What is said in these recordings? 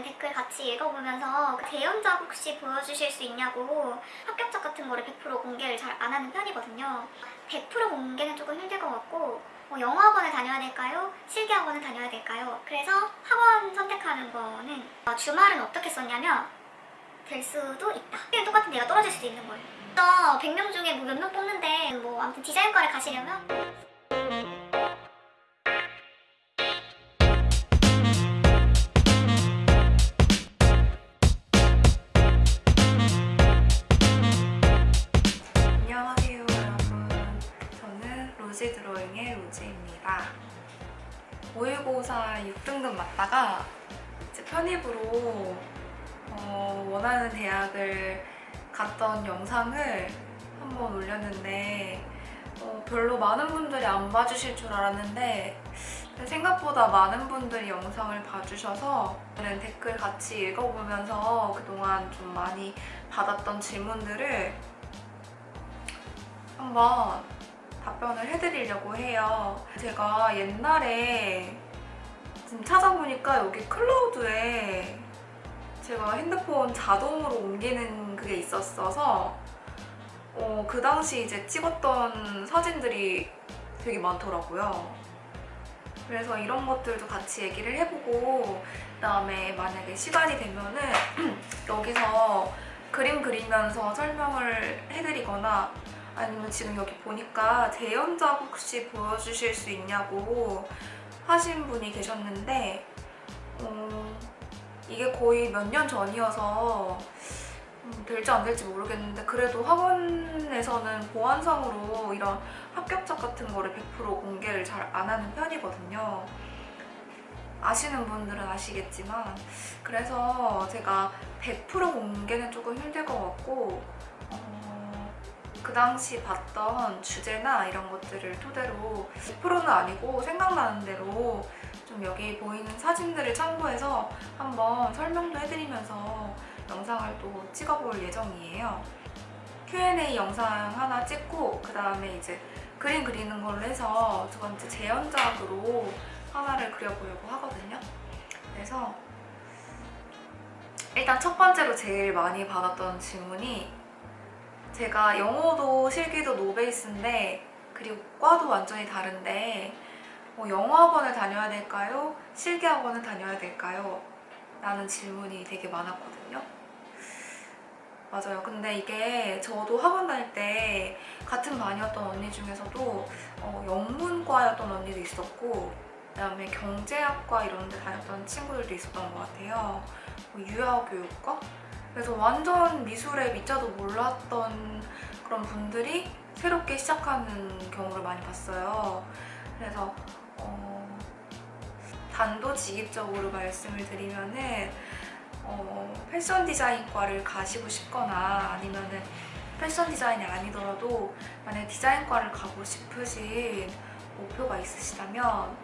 다른 댓글 같이 읽어보면서 그 대연작 혹시 보여주실 수 있냐고 합격작 같은 거를 100% 공개를 잘 안 하는 편이거든요. 100% 공개는 조금 힘들 것 같고 뭐 영어학원을 다녀야 될까요? 실기학원을 다녀야 될까요? 그래서 학원 선택하는 거는 어, 주말은 어떻게 썼냐면 될 수도 있다. 그냥 똑같은 데가 떨어질 수도 있는 거예요. 그래서 100명 중에 뭐 몇 명 뽑는데 뭐 아무튼 디자인과를 가시려면 3살 6등급 맞다가 이제 편입으로 어, 원하는 대학을 갔던 영상을 한번 올렸는데 어, 별로 많은 분들이 안 봐주실 줄 알았는데 생각보다 많은 분들이 영상을 봐주셔서 저는 댓글 같이 읽어보면서 그동안 좀 많이 받았던 질문들을 한번 답변을 해드리려고 해요. 제가 옛날에 지금 찾아보니까 여기 클라우드에 제가 핸드폰 자동으로 옮기는 그게 있었어서 어, 그 당시 이제 찍었던 사진들이 되게 많더라고요. 그래서 이런 것들도 같이 얘기를 해보고 그다음에 만약에 시간이 되면은 여기서 그림 그리면서 설명을 해드리거나 아니면 지금 여기 보니까 재연작 혹시 보여주실 수 있냐고 하신 분이 계셨는데 어, 이게 거의 몇 년 전이어서 음, 될지 안 될지 모르겠는데 그래도 학원에서는 보안상으로 이런 합격작 같은 거를 100% 공개를 잘 안 하는 편이거든요. 아시는 분들은 아시겠지만 그래서 제가 100% 공개는 조금 힘들 것 같고 어, 그 당시 봤던 주제나 이런 것들을 토대로 100%는 아니고 생각나는 대로 좀 여기 보이는 사진들을 참고해서 한번 설명도 해드리면서 영상을 또 찍어볼 예정이에요. Q&A 영상 하나 찍고 그 다음에 이제 그림 그리는 걸로 해서 두 번째 재연작으로 하나를 그려보려고 하거든요. 그래서 일단 첫 번째로 제일 많이 받았던 질문이 제가 영어도 실기도 노베이스인데 그리고 과도 완전히 다른데 뭐 영어학원을 다녀야 될까요? 실기학원을 다녀야 될까요? 라는 질문이 되게 많았거든요. 맞아요. 근데 이게 저도 학원 다닐 때 같은 반이었던 언니 중에서도 어, 영문과였던 언니도 있었고 그다음에 경제학과 이런 데 다녔던 친구들도 있었던 것 같아요. 뭐 유아교육과? 그래서 완전 미술에 미자도 몰랐던 그런 분들이 새롭게 시작하는 경우를 많이 봤어요. 그래서 어, 단도직입적으로 말씀을 드리면은 어, 패션 디자인과를 가시고 싶거나 아니면은 패션 디자인이 아니더라도 만약 디자인과를 가고 싶으신 목표가 있으시다면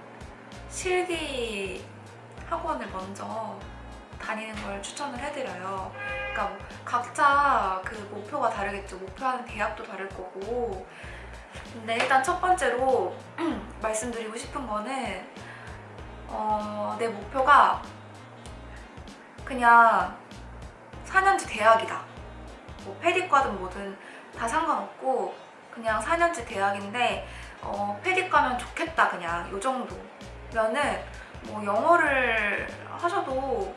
실기 학원을 먼저 다니는 걸 추천을 해드려요. 그러니까 뭐 각자 그 목표가 다르겠죠. 목표하는 대학도 다를 거고. 근데 일단 첫 번째로 말씀드리고 싶은 거는 어, 내 목표가 그냥 4년제 대학이다. 뭐 페디과든 뭐든 다 상관없고 그냥 4년제 대학인데 어, 페디 가면 좋겠다 그냥 요 정도면은 뭐 영어를 하셔도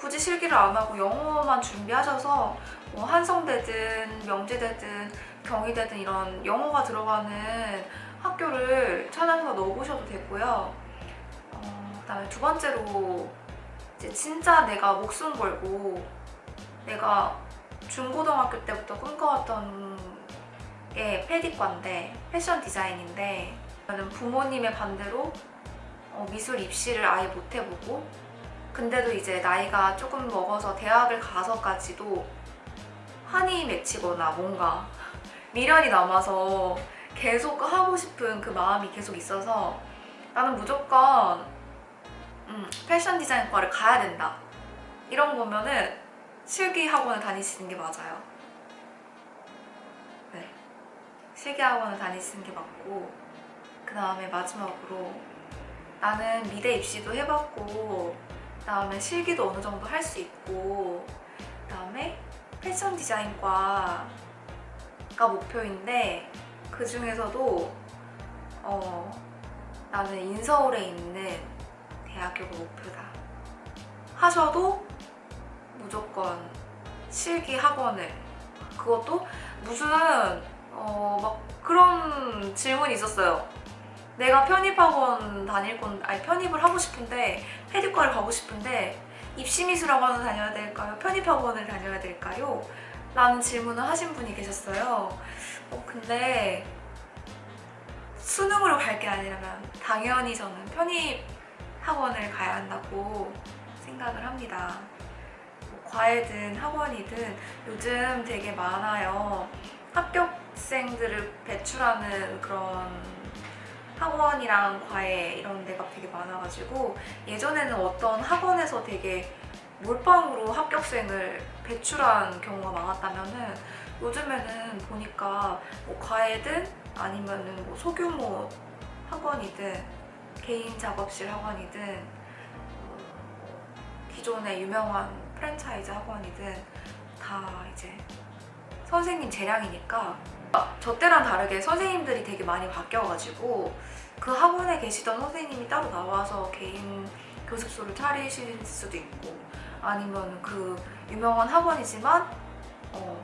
굳이 실기를 안 하고 영어만 준비하셔서 뭐 한성대든 명지대든 경희대든 이런 영어가 들어가는 학교를 찾아서 넣어보셔도 되고요. 어, 그 다음에 두 번째로 이제 진짜 내가 목숨 걸고 내가 중고등학교 때부터 꿈꿔왔던 게 패디과인데 패션 디자인인데 저는 부모님의 반대로 어, 미술 입시를 아예 못 해보고 근데도 이제 나이가 조금 먹어서 대학을 가서까지도 한이 맺히거나 뭔가 미련이 남아서 계속 하고 싶은 그 마음이 계속 있어서 나는 무조건 음, 패션 디자인과를 가야 된다. 이런 거면은 실기 학원을 다니시는 게 맞아요. 네. 실기 학원을 다니시는 게 맞고 그 다음에 마지막으로 나는 미대 입시도 해봤고 그다음에 실기도 어느 정도 할 수 있고 그다음에 패션 디자인과가 목표인데 그 중에서도 어, 나는 인서울에 있는 대학교가 목표다. 하셔도 무조건 실기 학원을 그것도 무슨 어 막 그런 질문이 있었어요. 내가 편입학원 다닐 건 아니 편입을 하고 싶은데 페디과를 가고 싶은데 입시미술학원을 다녀야 될까요? 편입학원을 다녀야 될까요? 라는 질문을 하신 분이 계셨어요. 어, 근데 수능으로 갈 게 아니라면 당연히 저는 편입학원을 가야 한다고 생각을 합니다. 뭐 과외든 학원이든 요즘 되게 많아요. 합격생들을 배출하는 그런 학원이랑 과외 이런 데가 되게 많아가지고 예전에는 어떤 학원에서 되게 몰빵으로 합격생을 배출한 경우가 많았다면은 요즘에는 보니까 뭐 과외든 아니면은 뭐 소규모 학원이든 개인 작업실 학원이든 어, 기존의 유명한 프랜차이즈 학원이든 다 이제 선생님 재량이니까 저 때랑 다르게 선생님들이 되게 많이 바뀌어가지고 그 학원에 계시던 선생님이 따로 나와서 개인 교습소를 차리실 수도 있고 아니면 그 유명한 학원이지만 어,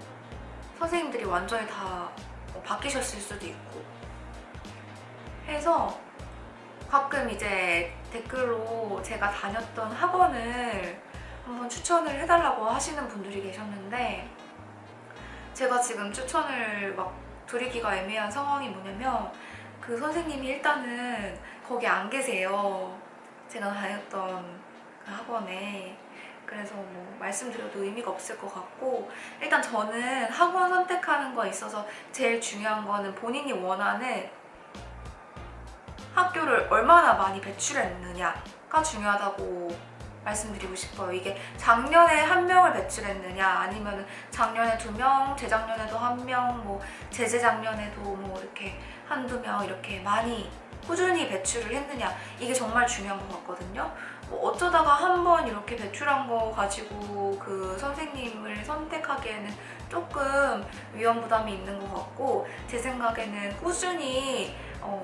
선생님들이 완전히 다 어, 바뀌셨을 수도 있고. 해서 가끔 이제 댓글로 제가 다녔던 학원을 한번 추천을 해달라고 하시는 분들이 계셨는데 제가 지금 추천을 막 드리기가 애매한 상황이 뭐냐면 그 선생님이 일단은 거기 안 계세요. 제가 다녔던 그 학원에. 그래서 뭐 말씀드려도 의미가 없을 것 같고 일단 저는 학원 선택하는 거에 있어서 제일 중요한 거는 본인이 원하는 학교를 얼마나 많이 배출했느냐가 중요하다고 말씀드리고 싶어요. 이게 작년에 한 명을 배출했느냐 아니면 작년에 두 명, 재작년에도 한 명, 뭐 재재작년에도 뭐 이렇게 한두 명 이렇게 많이 꾸준히 배출을 했느냐 이게 정말 중요한 것 같거든요. 뭐 어쩌다가 한 번 이렇게 배출한 거 가지고 그 선생님을 선택하기에는 조금 위험 부담이 있는 것 같고 제 생각에는 꾸준히 어,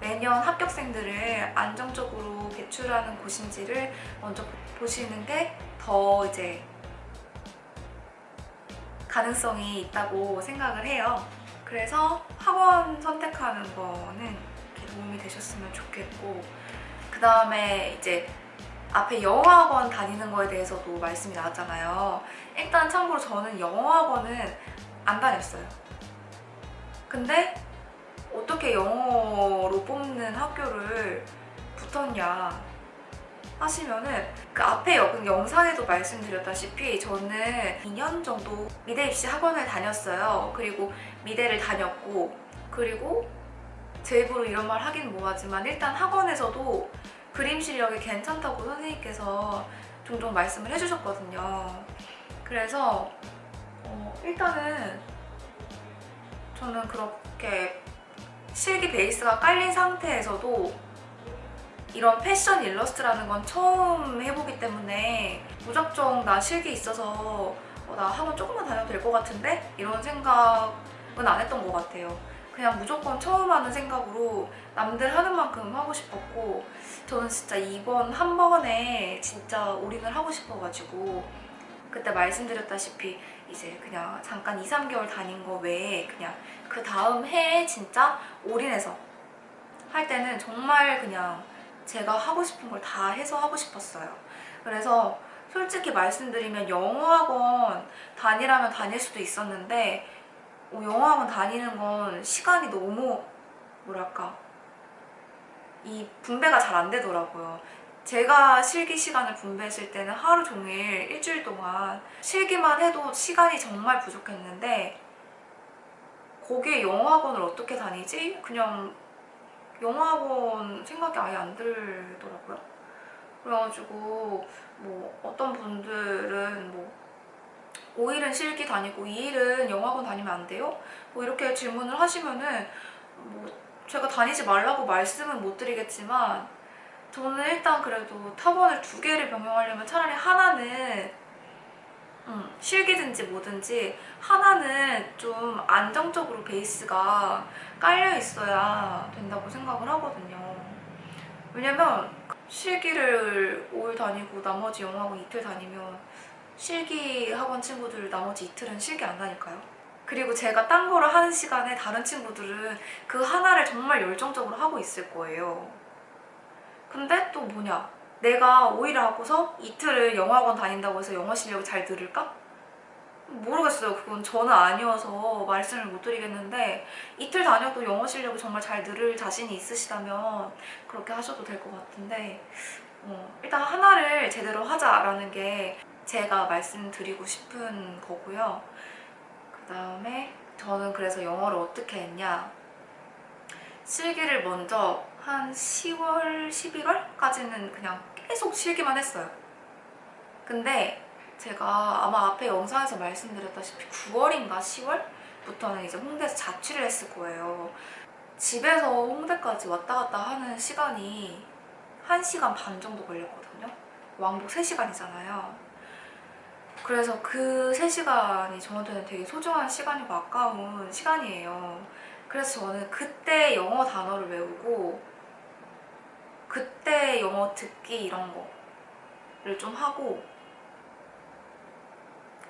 매년 합격생들을 안정적으로 배출하는 곳인지를 먼저 보시는 게 더 이제 가능성이 있다고 생각을 해요. 그래서 학원 선택하는 거는 도움이 되셨으면 좋겠고 그 다음에 이제 앞에 영어학원 다니는 거에 대해서도 말씀이 나왔잖아요. 일단 참고로 저는 영어학원은 안 다녔어요. 근데 어떻게 영어로 뽑는 학교를 붙었냐 하시면은 그 앞에 여- 영상에도 말씀드렸다시피 저는 2년 정도 미대 입시 학원을 다녔어요. 그리고 미대를 다녔고 그리고 제 입으로 이런 말 하긴 뭐하지만 일단 학원에서도 그림 실력이 괜찮다고 선생님께서 종종 말씀을 해주셨거든요. 그래서 어, 일단은 저는 그렇게 실기 베이스가 깔린 상태에서도 이런 패션 일러스트라는 건 처음 해보기 때문에 무작정 나 실기 있어서 어, 나 학원 조금만 다녀도 될 것 같은데? 이런 생각은 안 했던 것 같아요. 그냥 무조건 처음 하는 생각으로 남들 하는 만큼 하고 싶었고 저는 진짜 이번 한 번에 진짜 올인을 하고 싶어가지고 그때 말씀드렸다시피 이제 그냥 잠깐 2, 3개월 다닌 거 외에 그냥 그 다음 해에 진짜 올인해서 할 때는 정말 그냥 제가 하고 싶은 걸 다 해서 하고 싶었어요. 그래서 솔직히 말씀드리면 영어학원 다니라면 다닐 수도 있었는데 어, 영어학원 다니는 건 시간이 너무 뭐랄까 이 분배가 잘 안 되더라고요. 제가 실기 시간을 분배했을 때는 하루 종일 일주일 동안 실기만 해도 시간이 정말 부족했는데 거기에 영어학원을 어떻게 다니지? 그냥 영어학원 생각이 아예 안 들더라고요. 그래가지고 뭐 어떤 분들은 뭐 5일은 실기 다니고 2일은 영어학원 다니면 안 돼요? 뭐 이렇게 질문을 하시면은 뭐 제가 다니지 말라고 말씀은 못 드리겠지만 저는 일단 그래도 타원을 두 개를 병행하려면 차라리 하나는 음, 실기든지 뭐든지 하나는 좀 안정적으로 베이스가 깔려 있어야 된다고 생각을 하거든요. 왜냐면 실기를 5일 다니고 나머지 영어학원 이틀 다니면 실기 학원 친구들 나머지 이틀은 실기 안 다닐까요? 그리고 제가 딴 거를 하는 시간에 다른 친구들은 그 하나를 정말 열정적으로 하고 있을 거예요. 근데 또 뭐냐? 내가 5일을 하고서 이틀을 영어학원 다닌다고 해서 영어 실력이 잘 늘을까? 모르겠어요. 그건 저는 아니어서 말씀을 못 드리겠는데 이틀 다녀도 영어 실력이 정말 잘 늘을 자신이 있으시다면 그렇게 하셔도 될 것 같은데 어, 일단 하나를 제대로 하자라는 게 제가 말씀드리고 싶은 거고요. 그 다음에 저는 그래서 영어를 어떻게 했냐 실기를 먼저 한 10월, 11월까지는 그냥 계속 실기만 했어요. 근데 제가 아마 앞에 영상에서 말씀드렸다시피 9월인가 10월부터는 이제 홍대에서 자취를 했을 거예요. 집에서 홍대까지 왔다 갔다 하는 시간이 1시간 반 정도 걸렸거든요. 왕복 3시간이잖아요. 그래서 그 3시간이 저한테는 되게 소중한 시간이고 아까운 시간이에요. 그래서 저는 그때 영어 단어를 외우고 그때 영어 듣기 이런 거를 좀 하고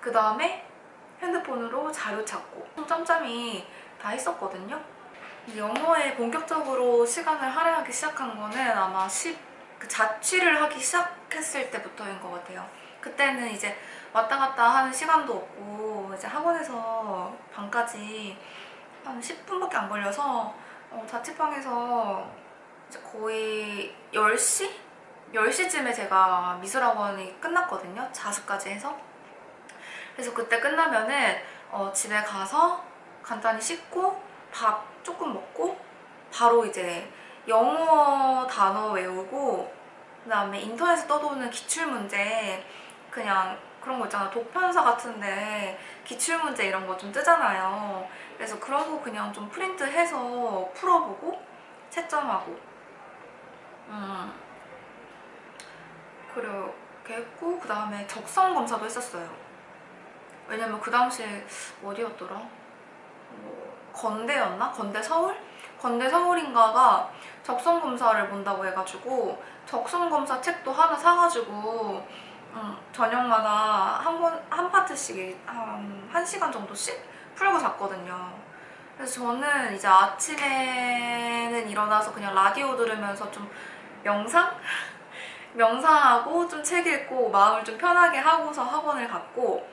그 다음에 핸드폰으로 자료 찾고 좀 짬짬이 다 했었거든요. 영어에 본격적으로 시간을 할애하기 시작한 거는 아마 10, 그 자취를 하기 시작했을 때부터인 것 같아요. 그때는 이제 왔다 갔다 하는 시간도 없고 이제 학원에서 방까지 한 10분밖에 안 걸려서 어, 자취방에서 이제 거의 10시? 10시쯤에 제가 미술학원이 끝났거든요. 자습까지 해서. 그래서 그때 끝나면은 어, 집에 가서 간단히 씻고 밥 조금 먹고 바로 이제 영어 단어 외우고 그 다음에 인터넷에 떠도는 기출문제 그냥 그런 거 있잖아 독편사 같은데 기출문제 이런 거 좀 뜨잖아요 그래서 그런 거 그냥 좀 프린트해서 풀어보고 채점하고 음 그렇게 했고 그 다음에 적성 검사도 했었어요 왜냐면 그 당시에 어디였더라? 뭐 건대였나? 건대 서울? 건대 서울인가가 적성 검사를 본다고 해가지고 적성 검사 책도 하나 사가지고 음, 저녁마다 한 번 한 파트씩 한, 한 시간 정도씩 풀고 잤거든요. 그래서 저는 이제 아침에는 일어나서 그냥 라디오 들으면서 좀 명상? 명상하고 좀 책 읽고 마음을 좀 편하게 하고서 학원을 갔고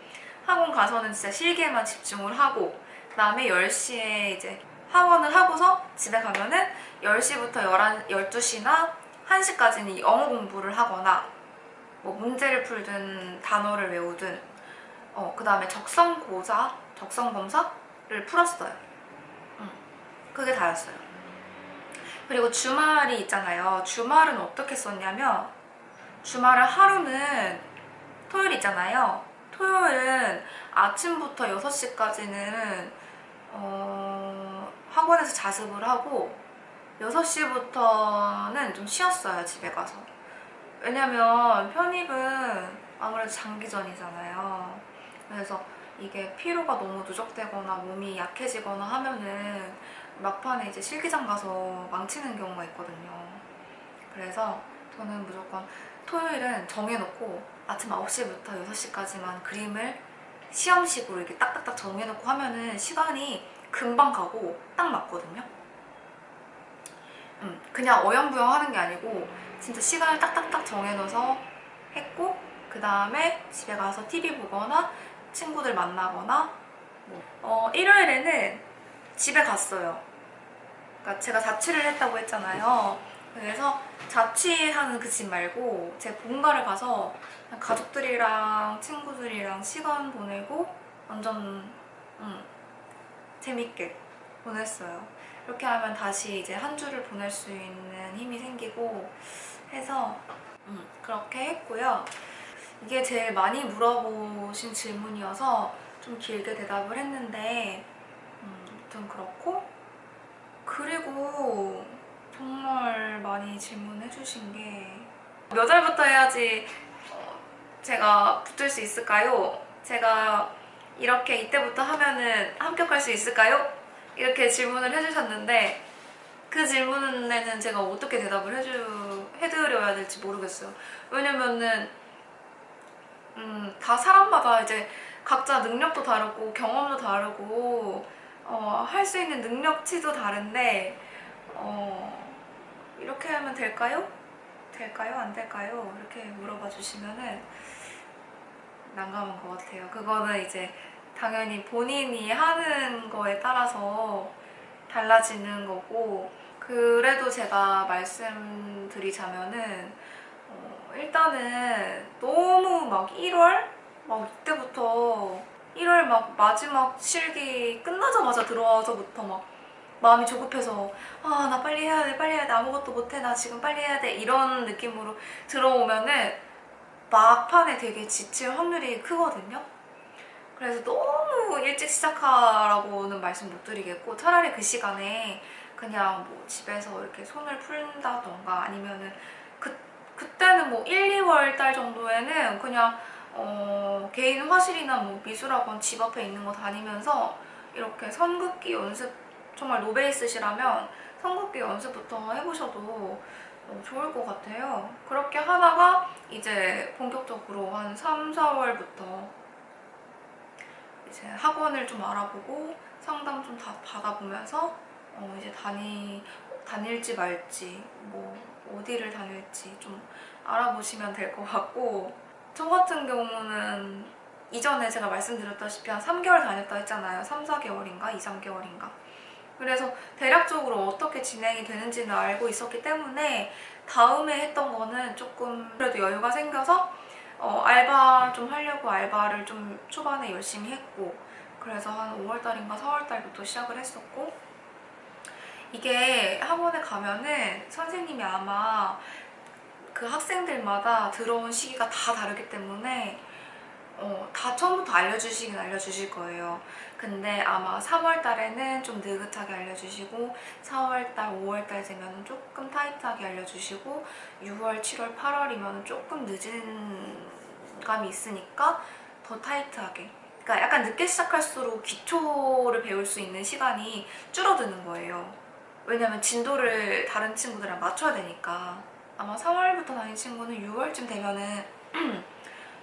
학원 가서는 진짜 실기에만 집중을 하고 그다음에 10시에 이제 학원을 하고서 집에 가면은 10시부터 11, 12시나 1시까지는 영어 공부를 하거나 뭐 문제를 풀든 단어를 외우든 어, 그 다음에 적성 고사, 적성 검사를 풀었어요. 음, 그게 다였어요. 그리고 주말이 있잖아요. 주말은 어떻게 썼냐면 주말을 하루는 토요일 있잖아요. 토요일은 아침부터 6시까지는 어, 학원에서 자습을 하고 6시부터는 좀 쉬었어요, 집에 가서. 왜냐면 편입은 아무래도 장기전이잖아요. 그래서 이게 피로가 너무 누적되거나 몸이 약해지거나 하면은 막판에 이제 실기장 가서 망치는 경우가 있거든요. 그래서 저는 무조건 토요일은 정해놓고 아침 9시부터 6시까지만 그림을 시험식으로 이렇게 딱딱딱 정해놓고 하면은 시간이 금방 가고 딱 맞거든요. 음, 그냥 어영부영 하는 게 아니고 진짜 시간을 딱딱딱 정해놓아서 했고 그 다음에 집에 가서 TV 보거나 친구들 만나거나 뭐. 어, 일요일에는 집에 갔어요. 그러니까 제가 자취를 했다고 했잖아요. 그래서 자취하는 그 집 말고 제 본가를 가서 가족들이랑 친구들이랑 시간 보내고 완전 음, 재밌게 보냈어요. 이렇게 하면 다시 이제 한 주를 보낼 수 있는 힘이 생기고 해서 음, 그렇게 했고요. 이게 제일 많이 물어보신 질문이어서 좀 길게 대답을 했는데 음, 좀 그렇고 그리고 정말 많이 질문해 주신 게 몇 월부터 해야지 어, 제가 붙을 수 있을까요? 제가 이렇게 이때부터 하면은 합격할 수 있을까요? 이렇게 질문을 해주셨는데 그 질문에는 제가 어떻게 대답을 해주, 해드려야 될지 모르겠어요. 왜냐면은 음, 다 사람마다 이제 각자 능력도 다르고 경험도 다르고 어, 할 수 있는 능력치도 다른데 어, 이렇게 하면 될까요? 될까요? 안 될까요? 이렇게 물어봐 주시면은 난감한 것 같아요. 그거는 이제 당연히 본인이 하는 거에 따라서 달라지는 거고 그래도 제가 말씀드리자면은 어, 일단은 너무 막 1월? 막 이때부터 1월 막 마지막 실기 끝나자마자 들어와서부터 막 마음이 조급해서 아 나 빨리 해야 돼 빨리 해야 돼 아무것도 못해 나 지금 빨리 해야 돼 이런 느낌으로 들어오면은 막판에 되게 지칠 확률이 크거든요. 그래서 너무 일찍 시작하라고는 말씀 못 드리겠고 차라리 그 시간에 그냥 뭐 집에서 이렇게 손을 푼다던가 아니면은 그, 그때는 뭐 1, 2월 달 정도에는 그냥 어, 개인 화실이나 뭐 미술학원 집 앞에 있는 거 다니면서 이렇게 선긋기 연습 정말 노베이스시라면 선긋기 연습부터 해보셔도 어, 좋을 것 같아요. 그렇게 하다가 이제 본격적으로 한 3, 4월부터 이제 학원을 좀 알아보고 상담 좀 다 받아보면서 어, 이제 다니, 다닐지 말지 뭐 어디를 다닐지 좀 알아보시면 될 것 같고 저 같은 경우는 이전에 제가 말씀드렸다시피 한 3개월 다녔다 했잖아요. 3, 4개월인가? 2, 3개월인가? 그래서 대략적으로 어떻게 진행이 되는지는 알고 있었기 때문에 다음에 했던 거는 조금 그래도 여유가 생겨서 어, 알바 좀 하려고 알바를 좀 초반에 열심히 했고 그래서 한 5월달인가 4월달부터 시작을 했었고 이게 학원에 가면은 선생님이 아마 그 학생들마다 들어온 시기가 다 다르기 때문에 어, 다 처음부터 알려주시긴 알려주실 거예요. 근데 아마 3월 달에는 좀 느긋하게 알려주시고 4월 달, 5월 달 되면 조금 타이트하게 알려주시고 6월, 7월, 8월이면 조금 늦은 감이 있으니까 더 타이트하게 그러니까 약간 늦게 시작할수록 기초를 배울 수 있는 시간이 줄어드는 거예요. 왜냐면 진도를 다른 친구들이랑 맞춰야 되니까 아마 3월부터 다닌 친구는 6월쯤 되면은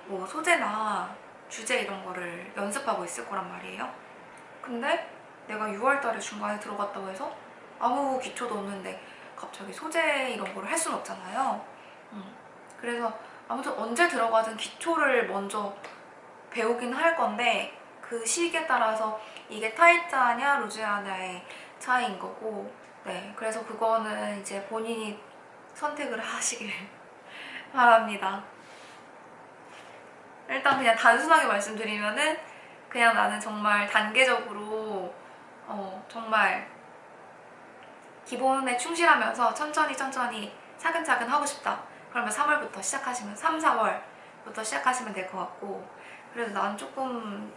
뭐 소재나 주제 이런 거를 연습하고 있을 거란 말이에요. 근데 내가 6월 달에 중간에 들어갔다고 해서 아무 기초도 없는데 갑자기 소재 이런 거를 할 수는 없잖아요. 음. 그래서 아무튼 언제 들어가든 기초를 먼저 배우긴 할 건데 그 시기에 따라서 이게 타이트하냐 루즈하냐의 차이인 거고 네 그래서 그거는 이제 본인이 선택을 하시길 바랍니다. 일단 그냥 단순하게 말씀드리면은 그냥 나는 정말 단계적으로 어 정말 기본에 충실하면서 천천히 천천히 차근차근 하고 싶다. 그러면 3월부터 시작하시면 3, 4월부터 시작하시면 될 것 같고 그래도 난 조금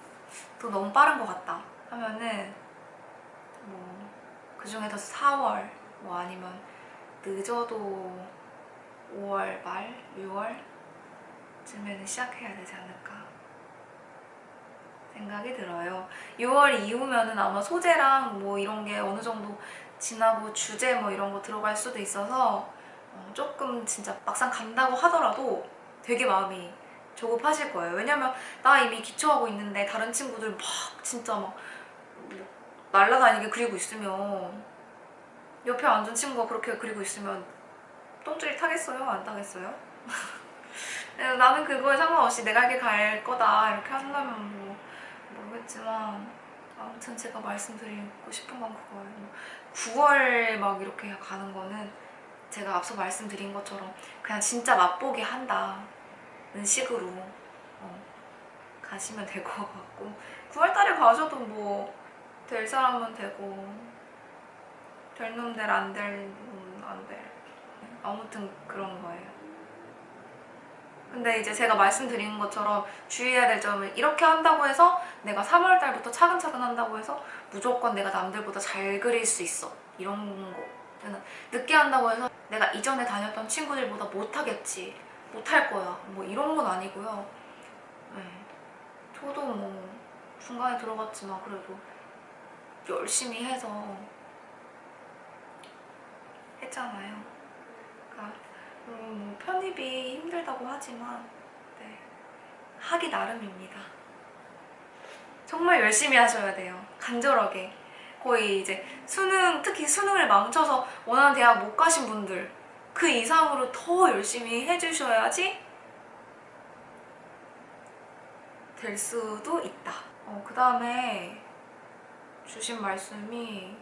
또 너무 빠른 것 같다 하면은 뭐 그중에서 4월 뭐 아니면 늦어도 5월 말, 6월 쯤에는 시작해야 되지 않을까 생각이 들어요. 6월 이후면은 아마 소재랑 뭐 이런 게 어느 정도 지나고 주제 뭐 이런 거 들어갈 수도 있어서 어, 조금 진짜 막상 간다고 하더라도 되게 마음이 조급하실 거예요. 왜냐면 나 이미 기초하고 있는데 다른 친구들 막 진짜 막 날라다니게 그리고 있으면 옆에 앉은 친구가 그렇게 그리고 있으면 똥줄이 타겠어요? 안 타겠어요? 그래서 나는 그거에 상관없이 내가 이렇게 갈 거다 이렇게 한다면 뭐 모르겠지만 아무튼 제가 말씀드리고 싶은 건 그거예요. 9월 막 이렇게 가는 거는 제가 앞서 말씀드린 것처럼 그냥 진짜 맛보기 한다는 식으로 어, 가시면 될 것 같고 9월 달에 가셔도 뭐 될 사람은 되고 될 놈 될 안 될 놈 안될 아무튼 그런 거예요. 근데 이제 제가 말씀드린 것처럼 주의해야 될 점은 이렇게 한다고 해서 내가 3월 달부터 차근차근 한다고 해서 무조건 내가 남들보다 잘 그릴 수 있어 이런 거 늦게 한다고 해서 내가 이전에 다녔던 친구들보다 못하겠지, 못할 거야. 뭐 이런 건 아니고요. 네. 저도 뭐 중간에 들어갔지만 그래도 열심히 해서 했잖아요. 그러니까 음, 뭐 편입이 힘들다고 하지만 네. 하기 나름입니다. 정말 열심히 하셔야 돼요. 간절하게. 거의 이제 수능, 특히 수능을 망쳐서 원하는 대학 못 가신 분들 그 이상으로 더 열심히 해주셔야지 될 수도 있다. 어, 그 다음에 주신 말씀이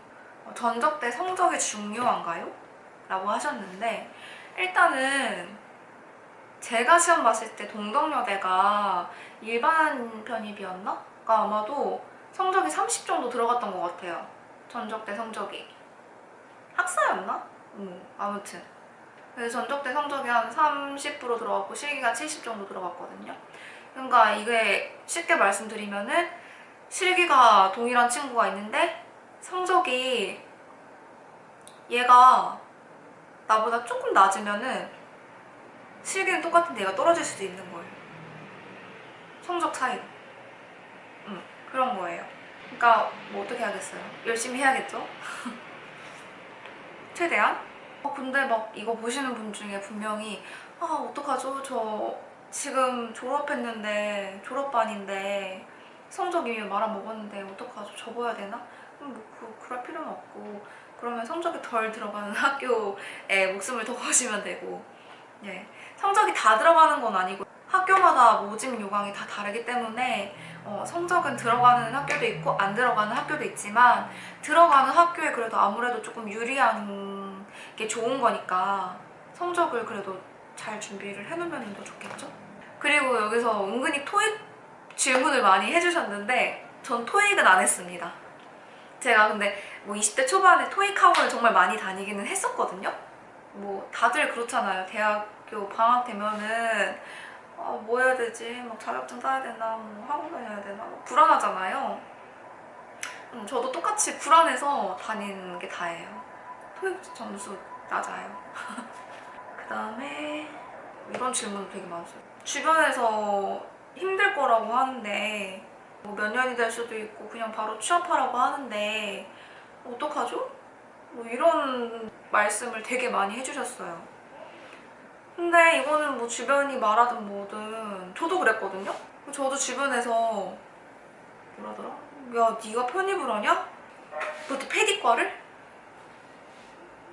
어, 전적 때 성적이 중요한가요? 라고 하셨는데 일단은 제가 시험 봤을 때 동덕여대가 일반 편입이었나? 가 아마도 성적이 30 정도 들어갔던 것 같아요. 전적 대 성적이. 학사였나? 음, 아무튼. 그래서 전적 대 성적이 한 30% 들어갔고 실기가 70 정도 들어갔거든요. 그러니까 이게 쉽게 말씀드리면은 실기가 동일한 친구가 있는데 성적이 얘가 나보다 조금 낮으면은 실기는 똑같은데 얘가 떨어질 수도 있는 거예요. 성적 차이로. 음, 그런 거예요. 그러니까 뭐 어떻게 하겠어요? 열심히 해야겠죠? 최대한? 어, 근데 막 이거 보시는 분 중에 분명히 아 어떡하죠? 저 지금 졸업했는데 졸업반인데 성적 이미 말아먹었는데 어떡하죠? 접어야 되나? 음, 뭐 그, 그럴 필요는 없고 그러면 성적이 덜 들어가는 학교에 목숨을 더 거시면 되고 예. 성적이 다 들어가는 건 아니고 학교마다 모집 요강이 다 다르기 때문에 어, 성적은 들어가는 학교도 있고 안 들어가는 학교도 있지만 들어가는 학교에 그래도 아무래도 조금 유리한 게 좋은 거니까 성적을 그래도 잘 준비를 해놓으면 더 좋겠죠? 그리고 여기서 은근히 토익 질문을 많이 해주셨는데 전 토익은 안 했습니다. 제가 근데 뭐 20대 초반에 토익 학원을 정말 많이 다니기는 했었거든요. 뭐 다들 그렇잖아요. 대학교 방학 되면은 아, 뭐 해야 되지? 막 자격증 따야 되나? 뭐 학원 다녀야 되나? 막 불안하잖아요. 음, 저도 똑같이 불안해서 다니는 게 다예요. 토익 점수 낮아요. 그 다음에 이런 질문 되게 많았어요. 주변에서 힘들 거라고 하는데 뭐 몇 년이 될 수도 있고 그냥 바로 취업하라고 하는데 어떡하죠? 뭐 이런 말씀을 되게 많이 해주셨어요. 근데 이거는 뭐 주변이 말하든 뭐든 저도 그랬거든요. 저도 주변에서 뭐라더라? 야 네가 편입을 하냐? 그것도 패디과를?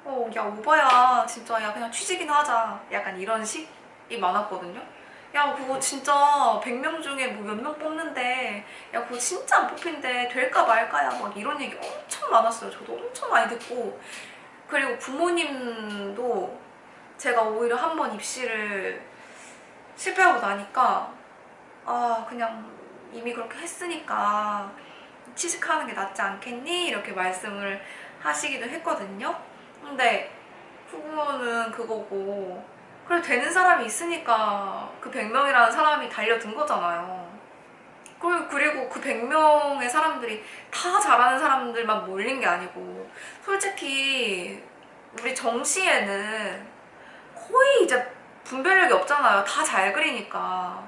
어, 야 오바야 진짜 야 그냥 취직이나 하자 약간 이런 식이 많았거든요. 야 그거 진짜 100명 중에 뭐 몇 명 뽑는데 야 그거 진짜 안 뽑힌대 될까 말까야 막 이런 얘기 엄청 많았어요. 저도 엄청 많이 듣고 그리고 부모님도 제가 오히려 한 번 입시를 실패하고 나니까 아 그냥 이미 그렇게 했으니까 취직하는 게 낫지 않겠니? 이렇게 말씀을 하시기도 했거든요. 근데 후보는 그거고 그래 되는 사람이 있으니까 그 100명이라는 사람이 달려든 거잖아요. 그리고 그 100명의 사람들이 다 잘하는 사람들만 몰린 게 아니고 솔직히 우리 정시에는 거의 이제 분별력이 없잖아요. 다 잘 그리니까.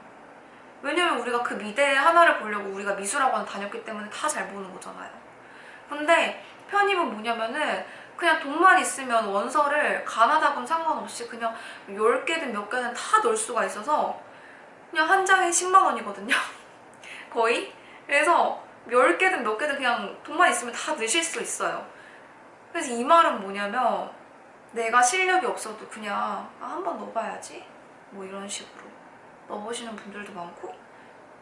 왜냐면 우리가 그 미대 하나를 보려고 우리가 미술학원 다녔기 때문에 다 잘 보는 거잖아요. 근데 편입은 뭐냐면은 그냥 돈만 있으면 원서를 가나다군 상관없이 그냥 10개든 몇 개든 다 넣을 수가 있어서 그냥 한 장에 10만 원이거든요. 거의. 그래서 10개든 몇 개든 그냥 돈만 있으면 다 넣으실 수 있어요. 그래서 이 말은 뭐냐면 내가 실력이 없어도 그냥 아, 한번 넣어봐야지 뭐 이런 식으로 넣어보시는 분들도 많고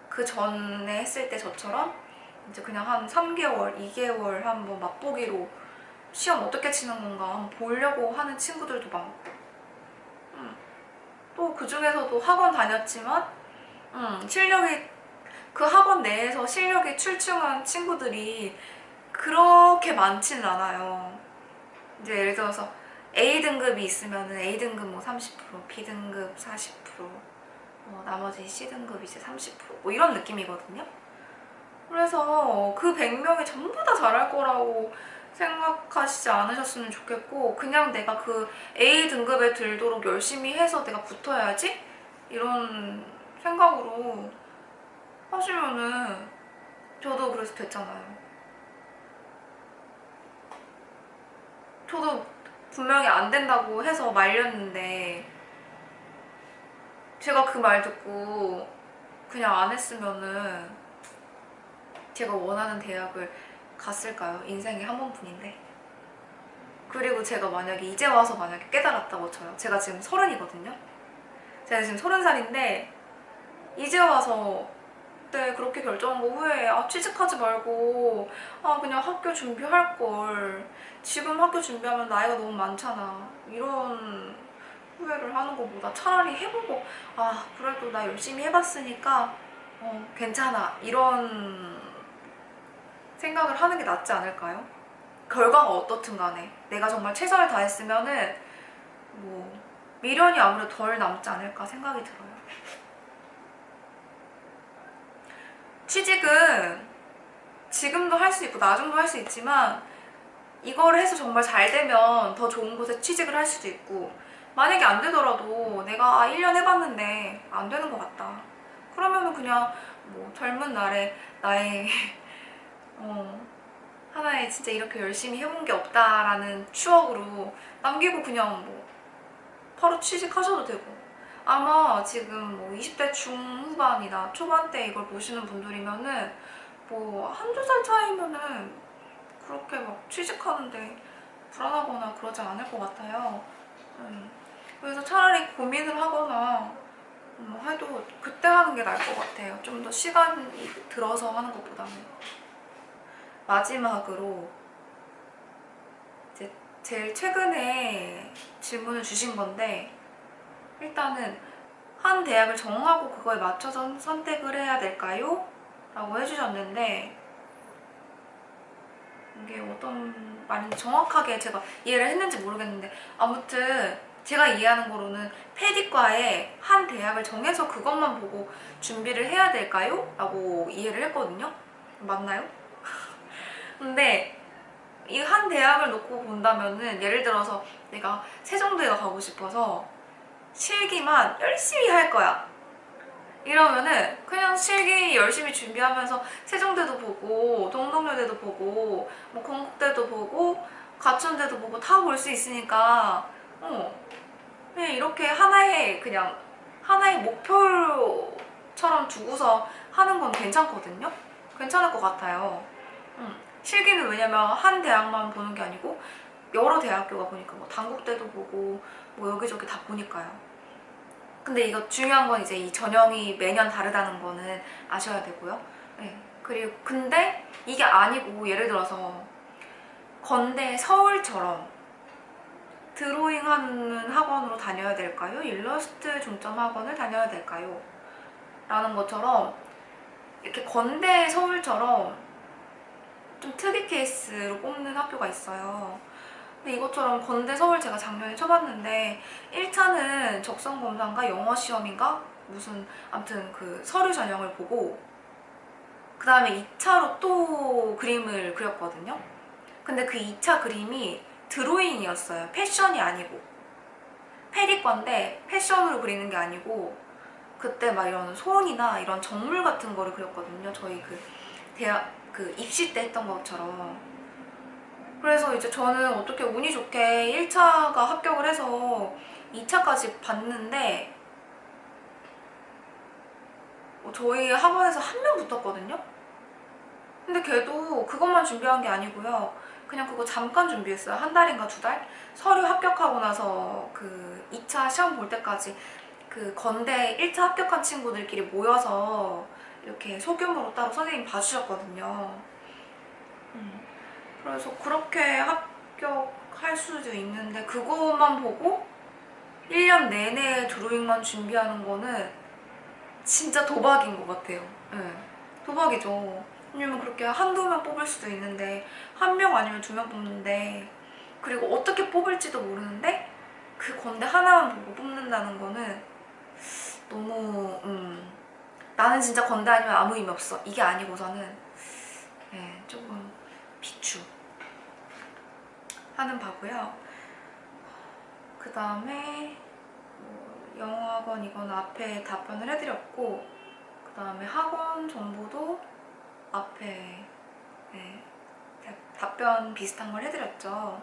그 전에 했을 때 저처럼 이제 그냥 한 3개월, 2개월 한번 맛보기로 시험 어떻게 치는 건가 보려고 하는 친구들도 많고 음. 또 그 중에서도 학원 다녔지만 음, 실력이 그 학원 내에서 실력이 출중한 친구들이 그렇게 많지는 않아요 이제 예를 들어서 A등급이 있으면 A등급 뭐 30%, B등급 40%, 뭐 나머지 C등급 이제 30%뭐 이런 느낌이거든요. 그래서 그 100명이 전부 다 잘할 거라고 생각하시지 않으셨으면 좋겠고 그냥 내가 그 A 등급에 들도록 열심히 해서 내가 붙어야지 이런 생각으로 하시면은 저도 그래서 됐잖아요. 저도 분명히 안 된다고 해서 말렸는데 제가 그 말 듣고 그냥 안 했으면은 제가 원하는 대학을 갔을까요? 인생에 한 번뿐인데. 그리고 제가 만약에 이제 와서 만약에 깨달았다고 쳐요. 제가 지금 서른이거든요. 제가 지금 서른 살인데 이제 와서 그때 그렇게 결정한 거 후에 아 취직하지 말고 아 그냥 학교 준비할 걸 지금 학교 준비하면 나이가 너무 많잖아 이런 후회를 하는 것보다 차라리 해보고 아 그래도 나 열심히 해봤으니까 어 괜찮아 이런 생각을 하는 게 낫지 않을까요? 결과가 어떻든 간에 내가 정말 최선을 다했으면 은 뭐 미련이 아무래도 덜 남지 않을까 생각이 들어요. 취직은 지금도 할 수 있고 나중도 할 수 있지만 이걸 해서 정말 잘 되면 더 좋은 곳에 취직을 할 수도 있고 만약에 안 되더라도 내가 아, 1년 해봤는데 안 되는 것 같다. 그러면 은 그냥 뭐 젊은 날에 나의 어, 하나의 진짜 이렇게 열심히 해본 게 없다라는 추억으로 남기고 그냥 뭐 바로 취직하셔도 되고 아마 지금 뭐 20대 중후반이나 초반대 이걸 보시는 분들이면은 뭐 한두 살 차이면은 그렇게 막 취직하는데 불안하거나 그러지 않을 것 같아요. 음, 그래서 차라리 고민을 하거나 음, 해도 그때 하는 게 나을 것 같아요. 좀 더 시간이 들어서 하는 것보다는. 마지막으로 이제 제일 최근에 질문을 주신 건데 일단은 한 대학을 정하고 그거에 맞춰서 선택을 해야 될까요? 라고 해주셨는데 이게 어떤 말인지 정확하게 제가 이해를 했는지 모르겠는데 아무튼 제가 이해하는 거로는 패디과에 한 대학을 정해서 그것만 보고 준비를 해야 될까요? 라고 이해를 했거든요. 맞나요? 근데 이 한 대학을 놓고 본다면은 예를 들어서 내가 세종대에 가고 싶어서 실기만 열심히 할 거야. 이러면은 그냥 실기 열심히 준비하면서 세종대도 보고 동덕여대도 보고 뭐 건국대도 보고 가천대도 보고 다 볼 수 있으니까 어 그냥 이렇게 하나의 그냥 하나의 목표처럼 두고서 하는 건 괜찮거든요. 괜찮을 것 같아요. 음. 실기는 왜냐면 한 대학만 보는 게 아니고 여러 대학교가 보니까 뭐 단국대도 보고 뭐 여기저기 다 보니까요. 근데 이거 중요한 건 이제 이 전형이 매년 다르다는 거는 아셔야 되고요. 네. 그리고 근데 이게 아니고 예를 들어서 건대 서울처럼 드로잉 하는 학원으로 다녀야 될까요? 일러스트 중점 학원을 다녀야 될까요? 라는 것처럼 이렇게 건대 서울처럼 좀 특이 케이스로 뽑는 학교가 있어요. 근데 이것처럼 건대 서울 제가 작년에 쳐봤는데 1차는 적성 검사인가 영어 시험인가 무슨 아무튼 그 서류 전형을 보고 그 다음에 2차로 또 그림을 그렸거든요. 근데 그 2차 그림이 드로잉이었어요. 패션이 아니고 페리건데 패션으로 그리는 게 아니고 그때 막 이런 소원이나 이런 정물 같은 거를 그렸거든요. 저희 그 대학 그 입시 때 했던 것처럼 그래서 이제 저는 어떻게 운이 좋게 1차가 합격을 해서 2차까지 봤는데 어, 저희 학원에서 한 명 붙었거든요? 근데 걔도 그것만 준비한 게 아니고요. 그냥 그거 잠깐 준비했어요. 한 달인가 두 달? 서류 합격하고 나서 그 2차 시험 볼 때까지 그 건대 1차 합격한 친구들끼리 모여서 이렇게 소규모로 따로 선생님 봐주셨거든요. 음. 그래서 그렇게 합격할 수도 있는데 그것만 보고 1년 내내 드로잉만 준비하는 거는 진짜 도박인 것 같아요. 네. 도박이죠. 왜냐면 그렇게 한두 명 뽑을 수도 있는데 한 명 아니면 두 명 뽑는데 그리고 어떻게 뽑을지도 모르는데 그 건대 하나만 보고 뽑는다는 거는 너무 음, 나는 진짜 건대 아니면 아무 의미 없어 이게 아니고서는 네, 조금 비추 하는 바고요. 그 다음에 뭐 영어학원 이건 앞에 답변을 해드렸고 그 다음에 학원 정보도 앞에 네, 다- 답변 비슷한 걸 해드렸죠.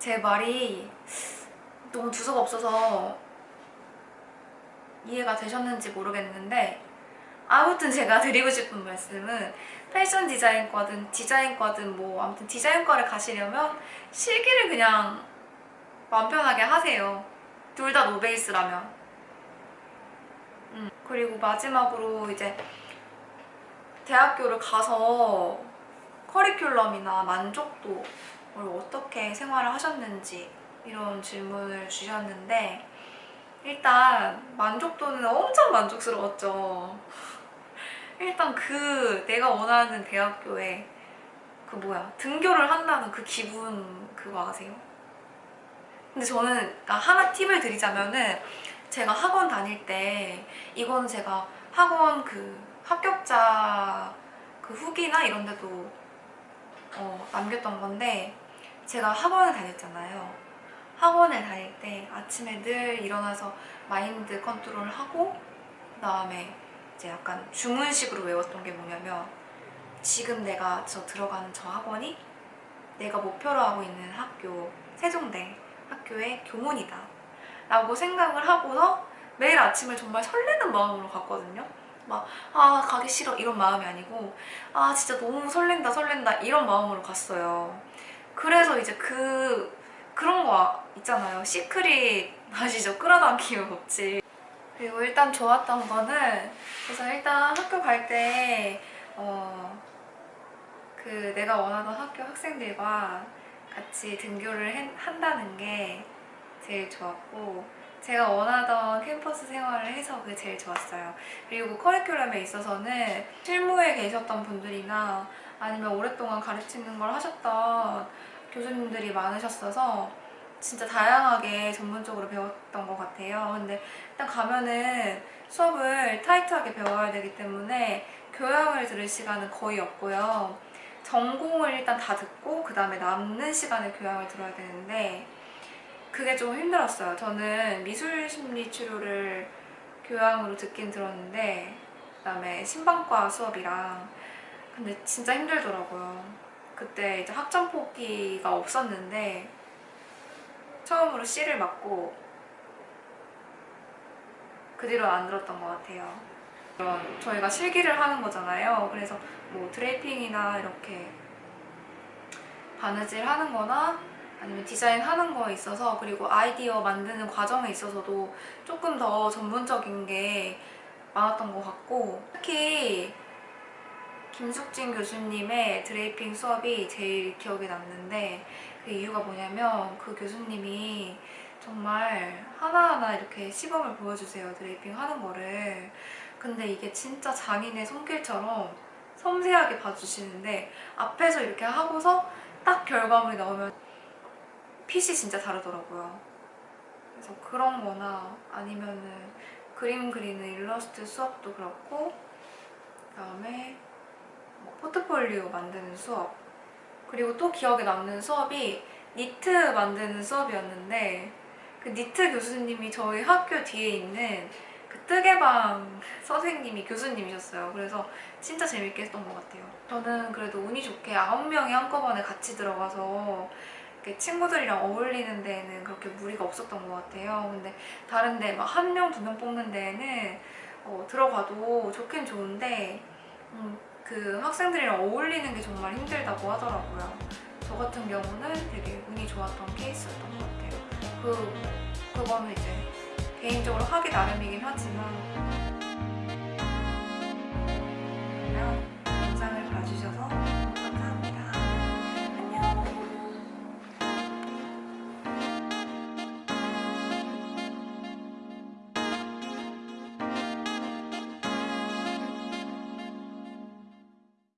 제 말이 너무 두서가 없어서 이해가 되셨는지 모르겠는데 아무튼 제가 드리고 싶은 말씀은 패션 디자인과든 디자인과든 뭐 아무튼 디자인과를 가시려면 실기를 그냥 마음 편하게 하세요. 둘 다 노베이스라면. 음, 그리고 마지막으로 이제 대학교를 가서 커리큘럼이나 만족도를 어떻게 생활을 하셨는지 이런 질문을 주셨는데 일단 만족도는 엄청 만족스러웠죠. 일단 그 내가 원하는 대학교에 그 뭐야 등교를 한다는 그 기분 그거 아세요? 근데 저는 그러니까 하나 팁을 드리자면은 제가 학원 다닐 때 이거는 제가 학원 그 합격자 그 후기나 이런 데도 어, 남겼던 건데 제가 학원을 다녔잖아요. 학원을 다닐 때 아침에 늘 일어나서 마인드 컨트롤 하고 그 다음에 이제 약간 주문식으로 외웠던 게 뭐냐면 지금 내가 저 들어가는 저 학원이 내가 목표로 하고 있는 학교 세종대 학교의 교문이다 라고 생각을 하고서 매일 아침을 정말 설레는 마음으로 갔거든요. 막 아 가기 싫어 이런 마음이 아니고 아 진짜 너무 설렌다 설렌다 이런 마음으로 갔어요. 그래서 이제 그 그런 거 있잖아요 시크릿 아시죠? 끌어당기는 법칙 그리고 일단 좋았던 거는 그래서 일단 학교 갈 때 어, 그 내가 원하던 학교 학생들과 같이 등교를 해- 한다는 게 제일 좋았고 제가 원하던 캠퍼스 생활을 해서 그게 제일 좋았어요. 그리고 커리큘럼에 있어서는 실무에 계셨던 분들이나 아니면 오랫동안 가르치는 걸 하셨던 교수님들이 많으셨어서 진짜 다양하게 전문적으로 배웠던 것 같아요. 근데 일단 가면은 수업을 타이트하게 배워야 되기 때문에 교양을 들을 시간은 거의 없고요. 전공을 일단 다 듣고 그 다음에 남는 시간에 교양을 들어야 되는데 그게 좀 힘들었어요. 저는 미술 심리 치료를 교양으로 듣긴 들었는데 그 다음에 신방과 수업이랑 근데 진짜 힘들더라고요. 그때 이제 학점 포기가 없었는데 처음으로 C를 맞고 그 뒤로 안 들었던 것 같아요. 저희가 실기를 하는 거잖아요. 그래서 뭐 드레이핑이나 이렇게 바느질 하는 거나 아니면 디자인 하는 거에 있어서 그리고 아이디어 만드는 과정에 있어서도 조금 더 전문적인 게 많았던 것 같고 특히 김숙진 교수님의 드레이핑 수업이 제일 기억에 남는데 그 이유가 뭐냐면 그 교수님이 정말 하나하나 이렇게 시범을 보여주세요. 드레이핑 하는 거를. 근데 이게 진짜 장인의 손길처럼 섬세하게 봐주시는데 앞에서 이렇게 하고서 딱 결과물이 나오면 핏이 진짜 다르더라고요. 그래서 그런 거나 아니면은 그림 그리는 일러스트 수업도 그렇고 그 다음에 뭐 포트폴리오 만드는 수업 그리고 또 기억에 남는 수업이 니트 만드는 수업이었는데 그 니트 교수님이 저희 학교 뒤에 있는 그 뜨개방 선생님이 교수님이셨어요. 그래서 진짜 재밌게 했던 것 같아요. 저는 그래도 운이 좋게 아홉 명이 한꺼번에 같이 들어가서 친구들이랑 어울리는 데에는 그렇게 무리가 없었던 것 같아요. 근데 다른 데 막 한 명, 두 명 뽑는 데에는 어, 들어가도 좋긴 좋은데 음, 그 학생들이랑 어울리는 게 정말 힘들다고 하더라고요. 저 같은 경우는 되게 운이 좋았던 케이스였던 것 같아요. 그, 그거는 이제 개인적으로 하기 나름이긴 하지만 그러면 영상을 봐주셔서